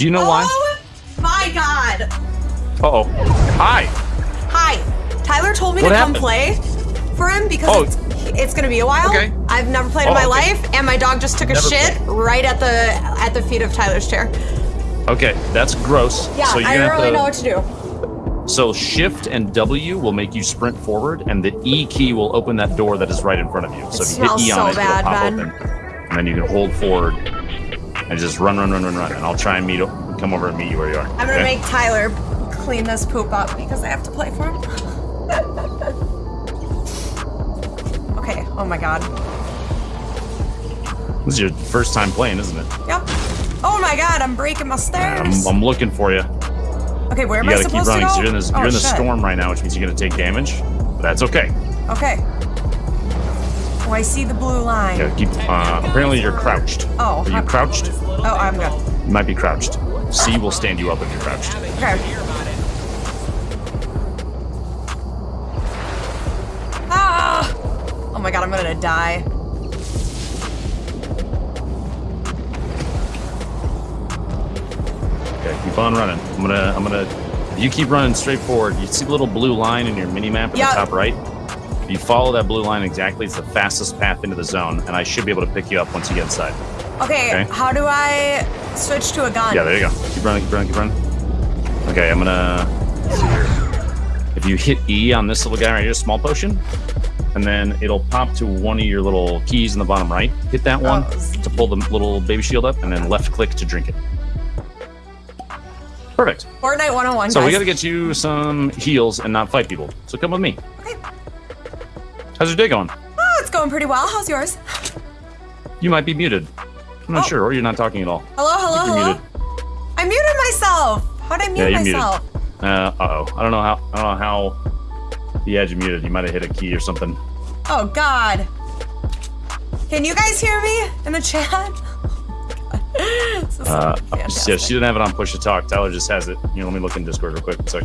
Do you know why? Oh my god. Uh oh. Hi. Hi. Tyler told me What to happened? come play for him because Oh. it's, it's gonna be a while. Okay. I've never played in Oh, my okay. life, and my dog just took a shit played. right at the at the feet of Tyler's chair. Okay, that's gross. Yeah, so I don't really to, know what to do. So shift and W will make you sprint forward, and the E key will open that door that is right in front of you. So It if you hit E so on it, bad, it'll pop open, and then you can hold forward and just run, run, run, run, run, and I'll try and meet, come over and meet you where you are. I'm gonna okay? make Tyler clean this poop up because I have to play for him. okay. Oh my god. This is your first time playing, isn't it? Yep. Oh my god, I'm breaking my I'm, stairs. I'm looking for you. okay, where am You I gotta keep supposed running. to 'cause go? You're in, this, oh, you're in the storm right now, which means you're gonna take damage. But that's okay. Okay. Oh, I see the blue line. You gotta keep. Uh, apparently, you're crouched. Oh, Are you crouched? Oh, I'm good. You might be crouched. C will stand you up if you're crouched. Okay. Ah! Oh my god, I'm gonna die. Okay, keep on running. I'm gonna, I'm gonna. If you keep running straight forward, you see the little blue line in your mini map at Yeah. the top right. If you follow that blue line exactly, it's the fastest path into the zone, and I should be able to pick you up once you get inside. Okay, Okay. how do I switch to a gun? Yeah, there you go. Keep running, keep running, keep running. Okay, I'm gonna. let's see here. If you hit E on this little guy right here, small potion, and then it'll pop to one of your little keys in the bottom right. Hit that one Oh. to pull the little baby shield up, and then left click to drink it. Perfect. Fortnite 101, So we gotta get you some heals and not fight people. So come with me. Okay. How's your day going? Oh, it's going pretty well. How's yours? You might be muted. I'm not Oh. sure, or you're not talking at all. Hello, hello, hello. muted. I muted myself. How'd I mute Yeah, muted. myself? Uh, uh-oh. I don't know how. I don't know how. He had you muted. You might have hit a key or something. Oh God. Can you guys hear me in the chat? Is Uh, yeah, she didn't have it on push to talk. Tyler just has it. You know, let me look in Discord real quick. Sec.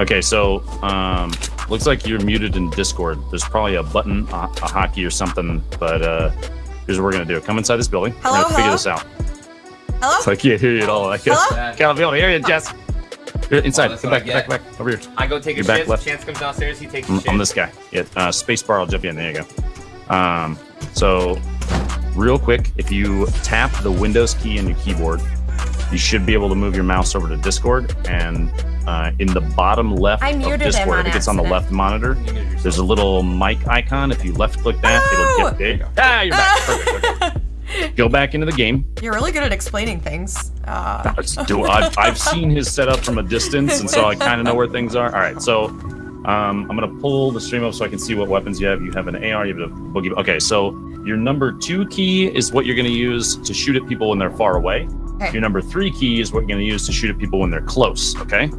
Okay, so um, looks like you're muted in Discord. There's probably a button, a, a hotkey or something. But uh, here's what we're gonna do. Come inside this building. Hello, we're gonna figure this out. Hello? I can't hear you at all. I can't, Hello? can't be able to hear you, Jess. Here, inside. Oh, that's Come what I back, back, back. Over here. I go take a You're back shit. left. Chance comes downstairs. He takes a I'm, shit. I'm this guy. Yeah, uh, space bar. I'll jump in. There you go. Um, so, real quick, if you tap the Windows key on your keyboard, you should be able to move your mouse over to Discord. And uh, in the bottom left I of muted him Discord, on if it's on the left monitor, You muted yourself. there's a little mic icon. If you left click that, Oh! it'll get big. Ah, you're back. Perfect. Okay. Go back into the game. You're really good at explaining things. Uh, Do I've, I've seen his setup from a distance, and so I kind of know where things are. All right, so um, I'm gonna pull the stream up so I can see what weapons you have. You have an AR, you have a boogie. Okay, so your number two key is what you're gonna use to shoot at people when they're far away. Okay. Your number three key is what you're gonna use to shoot at people when they're close. Okay.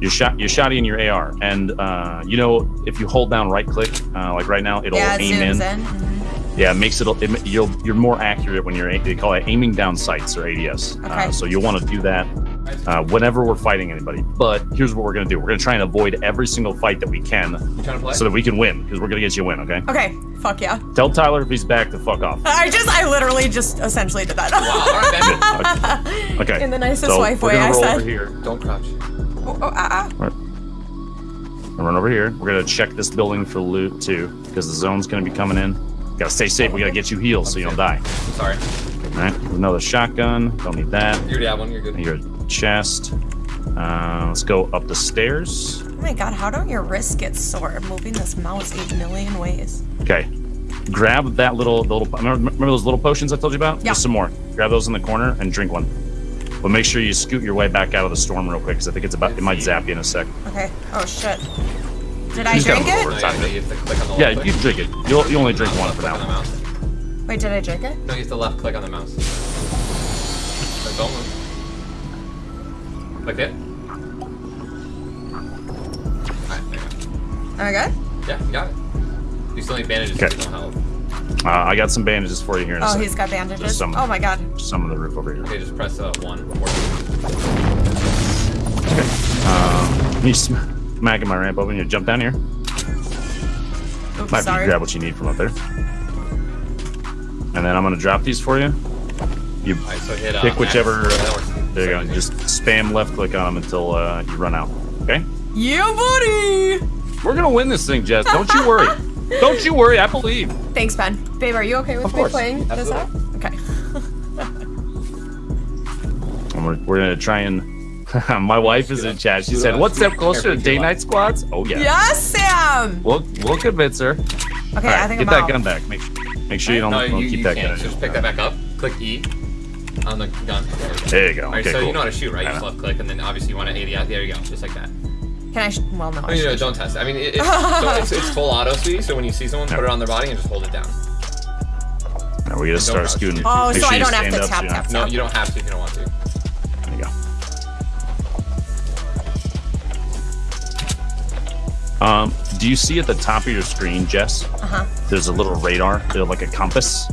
You're shot. You're shotty in your AR, and uh, you know if you hold down right click, uh, like right now, it'll yeah, it aim zooms in. in. Yeah, it makes it, it you'll you're more accurate when you're they call it aiming down sights or ADS. Okay. Uh, so you'll want to do that uh, whenever we're fighting anybody. But here's what we're gonna do: we're gonna try and avoid every single fight that we can, You trying to play? so that we can win because we're gonna get you a win. Okay? Okay, fuck yeah. Tell Tyler if he's back to fuck off. I just, I literally just essentially did that. Wow, all right, Ben. Okay. In the nicest so wife we're way, gonna I roll said. over here. Don't crouch. Oh, oh, ah, ah. Run over here. We're gonna check this building for loot too, because the zone's gonna be coming in. Gotta stay safe. We gotta get you healed so you don't die. I'm sorry. All right. Another shotgun. Don't need that. You already have one. You're good. Your chest. Uh, let's go up the stairs. Oh my god, how don't your wrists get sore moving this mouse eight million ways? Okay. Grab that little, the little. Remember, remember those little potions I told you about? Yeah. Just some more. Grab those in the corner and drink one. But make sure you scoot your way back out of the storm real quick, because I think it's about. It might zap you in a sec. Okay. Oh shit. Did I drink move it? No, yeah, you click Yeah, you drink it. You'll, you only drink one Left for click on mouse. Wait, did I drink it? No, you have to left click on the mouse. So don't move. Like it. Alright, there you go. Am I good? Yeah, you got it. You still need bandages. Okay. so health. Uh, I got some bandages for you here in Oh, sec. he's got bandages. Just some, Oh my god. some on the roof over here. Okay, just press uh, one. Or Um, you smacking my ramp open. You jump down here. Oops, Might be sorry. grab what you need from up there. and then I'm gonna drop these for you. You Alright, so hit uh, pick X. whichever. That works. There you go. Just spam left click on them until uh, you run out. Okay. Yeah, buddy! We're gonna win this thing, Jess. Don't you worry. Don't you worry. I believe. Thanks, Ben. Babe, are you okay with Of me course. playing this out? Okay. And we're, we're gonna try and. My wife is in chat. She said, "One step closer to day night squads." Oh yeah. Yes, Sam! We'll we'll convince her. Okay, All right, I think get I'm that out. gun back. Make make sure you don't, No, don't you, keep you that can't. gun. So just pick that back up. Click E on the gun. There we go. There you go. Alright, Okay, so cool. you know how to shoot, right? You just left click, and then obviously you want to 80 out. There you go, just like that. Can I? Sh- well, no. I I mean, no, don't test. it. I mean, it, it's, don't, it's, it's full auto speed, so when you see someone, put it on their body and just hold it down. Now we're gonna start crouch. scooting. Oh, Make so sure I don't have to up so tap, tap, No, you don't have to if you don't want to. to- There you go. Um, do you see at the top of your screen, Jess? Uh-huh. There's a little radar, like a compass.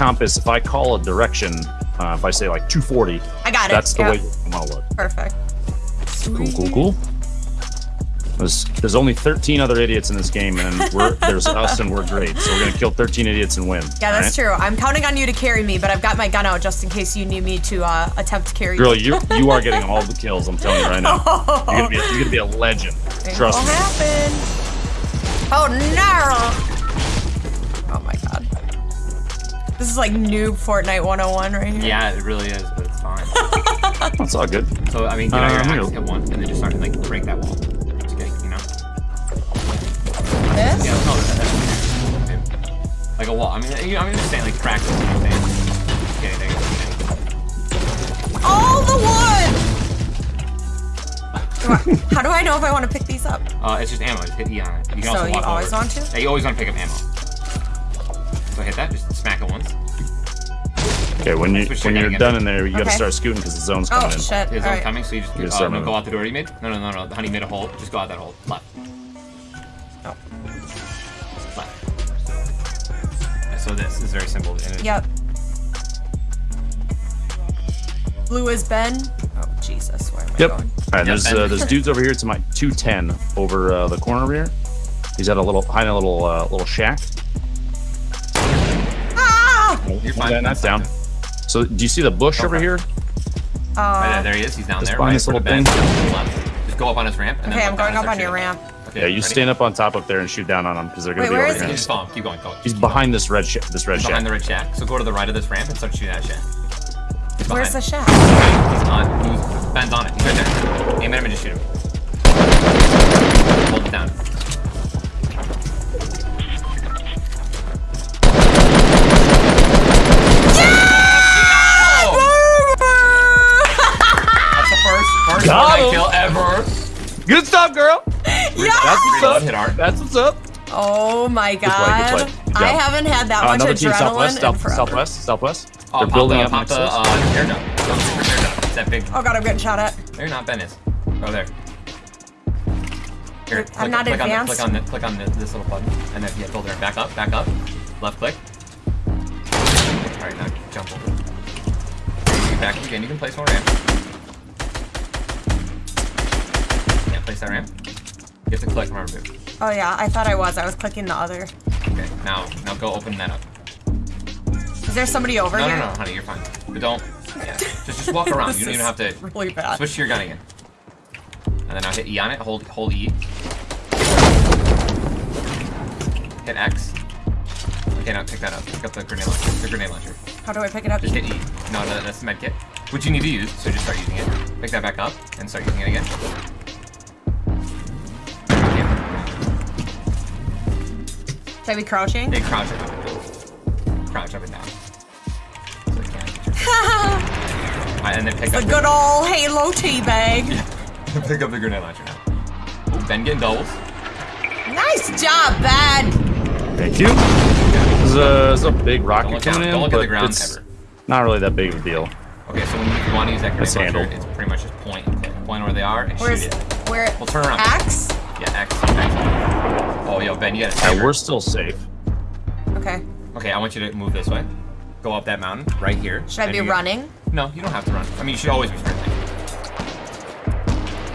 Compass, if I call a direction, uh, if I say like 240, I got it. that's the Yep. way you want to look. Perfect. Cool, cool, cool. There's, there's only 13 other idiots in this game, and we're, there's us, and we're great. So we're gonna kill 13 idiots and win. Yeah, that's true. I'm counting on you to carry me, but I've got my gun out just in case you need me to uh, attempt to carry Girl, you. you you are getting all the kills. I'm telling you right now. You're gonna be a, you're gonna be a legend. Trust What'll me. happen? Oh no! This is like noob Fortnite 101 right here. Yeah, it really is, but it's fine. That's all good. so, I mean, get out Um, your here. axe, hit one, and then just start to, like, break that wall. Just kidding, you know? This? Yeah, no, that- that's Like a wall. I mean, you know, I'm just saying, like, practice, you know what I'm saying? Okay, there you go. All the wood! Do I- How do I know if I want to pick these up? Uh, it's just ammo. Just hit E on it. You can So also you always over. want to? Yeah, you always want to pick up ammo. So hit that. Just smack it once. Okay, when you when you're done in there, you gotta start scooting because the zone's Oh coming in. shit! His All own right. coming, so you just You uh, start no, go out the door you made. No, no, no, no. The honey made a hole. Just go out that hole. Left. Oh. Left. So this is very simple. and it- Yep. Blue is Ben. Oh Jesus, where am I Yep. going? All right, there's uh, there's dudes over here to my 210 over uh, the corner over here. He's at a little hiding a little uh, little shack. You're fine. guy knocked down. So do you see the bush over here? Right Uh, there, there he is. He's down there. Right this in front of little Ben. To. Just go up on his ramp. And okay, then I'm going up on your ramp. Okay, Yeah, you ready? stand up on top up there and shoot down on him because they're gonna Wait, be where over is here. he? Just follow him. Keep going. Go. He's Keep behind this red sh- this red going. behind shack. the red shack. So go to the right of this ramp and start shooting at that shack. He's Where's the behind. shack? He's on. He's, Ben's on it. He's right there. Aim at him and just shoot him. Hold it down. Good stuff, girl. yeah! That's what's up. hit R. That's what's up. Oh my play, good god. play. Good I haven't had that Uh, much another team adrenaline southwest, in south, forever. southwest, southwest. Oh, They're pop building the, up pop the uh, air dome. Air dome. It's that big. Oh god, I'm getting shot at. There you're not. Ben is. Oh, there. Here, I'm click, not click advanced. On the, click on the, click on the, this little button, and then yeah, build there. Back up, back up. Left click. All right, now jump over. Back again. You can place more ramp. Place that ramp. You have to click. Remember. Oh yeah, I thought I was. I was clicking the other. Okay, now now go open that up. Is there somebody over No, no, here? no, honey, you're fine. But don't. Yeah, just just walk around. You don't even have to. Really bad. Switch to your gun again. And then now hit E on it. Hold hold E. Hit X. Okay, now pick that up. Pick up the grenade launcher. The grenade launcher. How do I pick it up? Just hit E. No, no, that's the med kit. Which you need to use, so just start using it. Pick that back up and start using it again. Should I be crouching? Hey, crouch up and down. Crouch up and down. So you can't get your- Alright, and then pick the up good old Halo teabag. pick up the grenade launcher now. Ooh, Ben getting doubles. Nice job, Ben. Thank you. This is a, this is a big Don't rocket look, down, coming in, don't look at but the ground it's ever. not really that big of a deal. Okay, so when you, you want to use that grenade launcher, it's pretty much just point. Point where they are and Where's shoot it. where? Well, turn around. Axe. Yeah, X. X. Oh, yo, Ben, you gotta Yeah, we're still safe. Okay. Okay, I want you to move this way. Go up that mountain, right here. Should I be you- running? No, you don't have to run. I mean, you should always be sprinting.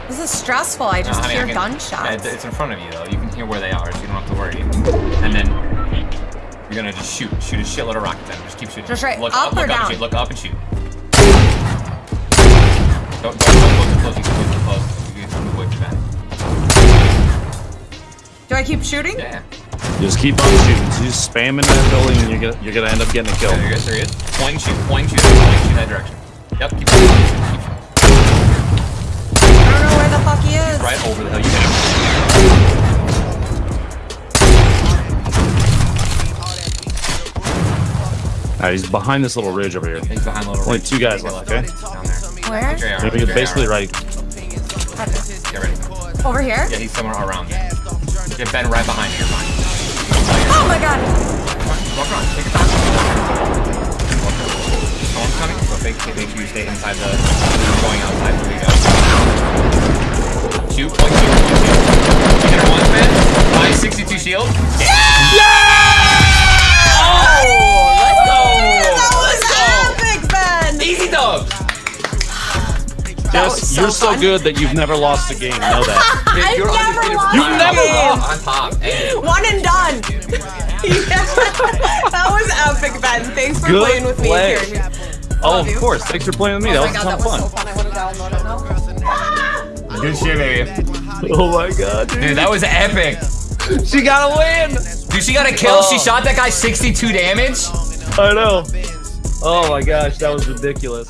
This is stressful. I No, just honey, I hear can- gunshots. Yeah, it's- it's in front of you, though. You can hear where they are, so you don't have to worry. And then You're gonna just shoot, shoot a shitload of rockets at him. Just keep shooting. Just right look up or look down? and shoot. Look up and shoot. Don't, don't, don't close too close. You can move close. Do I keep shooting? Yeah. Just keep on shooting. So just spamming that building, and you're gonna you're gonna end up getting a kill. There he is. There he is. Point and shoot. Point and shoot. Point and shoot that direction. Yep. Keep shooting. Keep shooting. I don't know where the fuck he is. Right over the hill. You hit him. Alright, he's behind this little ridge over here. He's behind little. Only two guys left, left. okay? Down there. Where? Get your AR, Maybe get basically right. Get ready. Over here? Yeah, he's somewhere around there. Get Ben right behind you. You're fine. Oh my god. Walk around. Take your time. Storm's coming, so make, make sure you stay inside the. Going outside. There you go. Shoot. Point shoot. You hit her once, man. Buy 62 shield. That was oh! Jess, so you're so good that you've never lost a game. Know that. I You're never undefeated lost You've never On lost. top. Hey. One and done. That was epic, Ben. Thanks for Good playing with me play. here. Oh, of course. Thanks for playing with me. Oh that my was a ton that of was fun. so fun. I want to download it now. Good shit, baby. Oh my god, dude. Dude, that was epic. She got a win. Dude, she got a kill. She Oh. shot that guy 62 damage. I know. Oh my gosh, that was ridiculous.